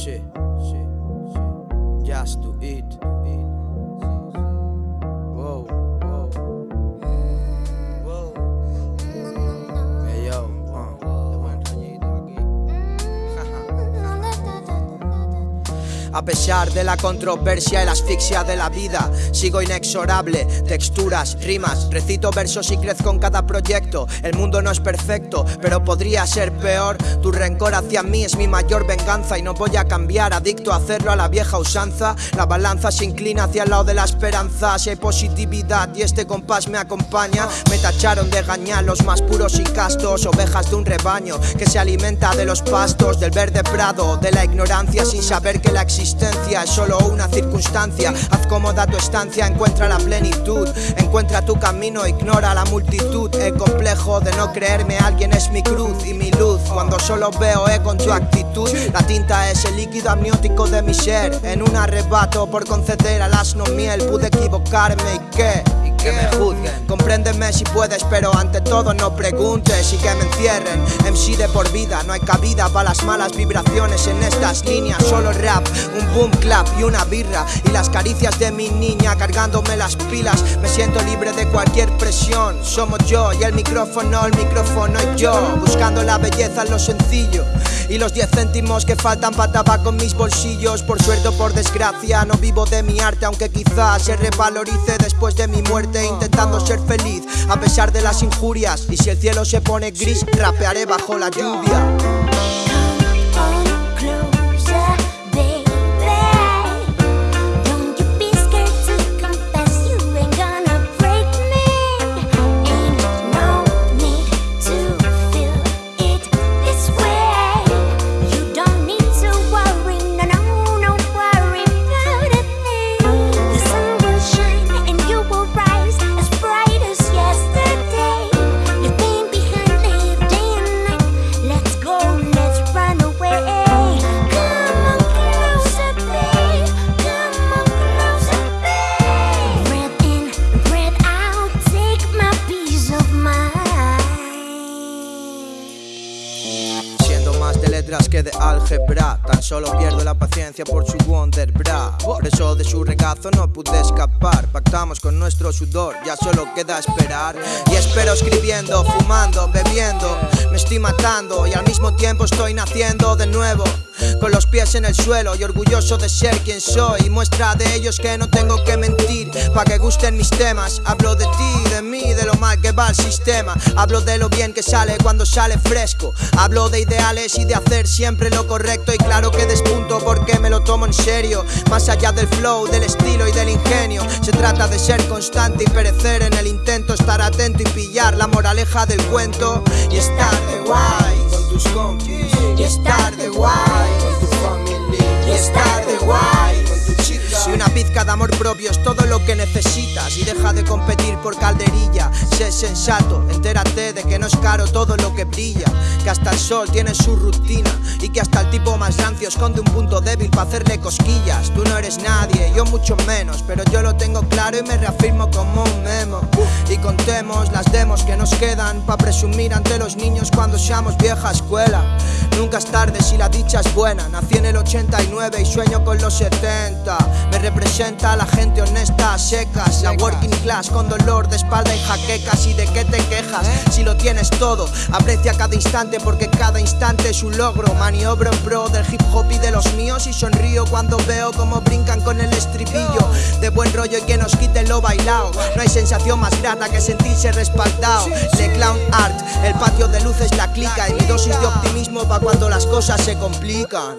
shit, shit, shit. Just to eat. A pesar de la controversia y la asfixia de la vida, sigo inexorable. Texturas, rimas, recito versos y crezco en cada proyecto. El mundo no es perfecto, pero podría ser peor. Tu rencor hacia mí es mi mayor venganza y no voy a cambiar, adicto a hacerlo a la vieja usanza. La balanza se inclina hacia el lado de la esperanza. Si hay positividad y este compás me acompaña, me tacharon de gañar los más puros y castos, ovejas de un rebaño que se alimenta de los pastos, del verde prado, de la ignorancia sin saber que la existencia es solo una circunstancia. Haz cómoda tu estancia, encuentra la plenitud, encuentra tu camino, ignora la multitud. El complejo de no creerme alguien es mi cruz y mi luz. Cuando solo veo E con tu actitud, la tinta es el líquido amniótico de mi ser. En un arrebato por conceder al asno miel, pude equivocarme y qué que Compréndeme si puedes, pero ante todo no preguntes y que me encierren. MC de por vida, no hay cabida para las malas vibraciones en estas líneas. Solo rap, un boom clap y una birra. Y las caricias de mi niña cargándome las pilas. Me siento libre de cualquier presión. Somos yo y el micrófono, el micrófono y yo. Buscando la belleza en lo sencillo y los 10 céntimos que faltan para tabaco en mis bolsillos. Por suerte o por desgracia no vivo de mi arte Aunque quizás se revalorice después de mi muerte Intentando ser feliz a pesar de las injurias. Y si el cielo se pone gris rapearé bajo la lluvia de álgebra. Tan solo pierdo la paciencia por su wonder bra. Por eso de su regazo no pude escapar. Pactamos con nuestro sudor, ya solo queda esperar. Y espero escribiendo, fumando, bebiendo Me estoy matando. Y al mismo tiempo estoy naciendo de nuevo con los pies en el suelo y orgulloso de ser quien soy. Muestra de ellos que no tengo que mentir pa' que gusten mis temas. Hablo de ti, de mí, de que va el sistema. Hablo de lo bien que sale cuando sale fresco. Hablo de ideales y de hacer siempre lo correcto. Y claro que despunto porque me lo tomo en serio. Más allá del flow, del estilo y del ingenio. Se trata de ser constante y perecer en el intento. Estar atento y pillar la moraleja del cuento. Y estar de guay con tus compis. Y estar de guay pizca de amor propio es todo lo que necesitas. Y deja de competir por calderilla. Sé sensato, entérate de que no es caro todo lo que brilla. Que hasta el sol tiene su rutina. Y que hasta el tipo más rancio esconde un punto débil para hacerle cosquillas. Tú no eres nadie, yo mucho menos. Pero yo lo tengo claro y me reafirmo como un memo. Y contemos las demos que nos quedan Pa' presumir ante los niños cuando seamos vieja escuela. Nunca es tarde si la dicha es buena. Nací en el 89 y sueño con los 70 Me representa a la gente honesta, secas La working class con dolor de espalda y jaquecas ¿Y de qué te quejas? Si lo tienes todo, aprecia cada instante Porque cada instante es un logro. Maniobro en pro del hip hop y de los míos Y sonrío cuando veo cómo brincan con el estribillo. De buen rollo y que nos quite lo bailado No hay sensación más grata que sentirse respaldado Le clown art, el patio de luces la clica. Y mi dosis de optimismo va cuando las cosas se complican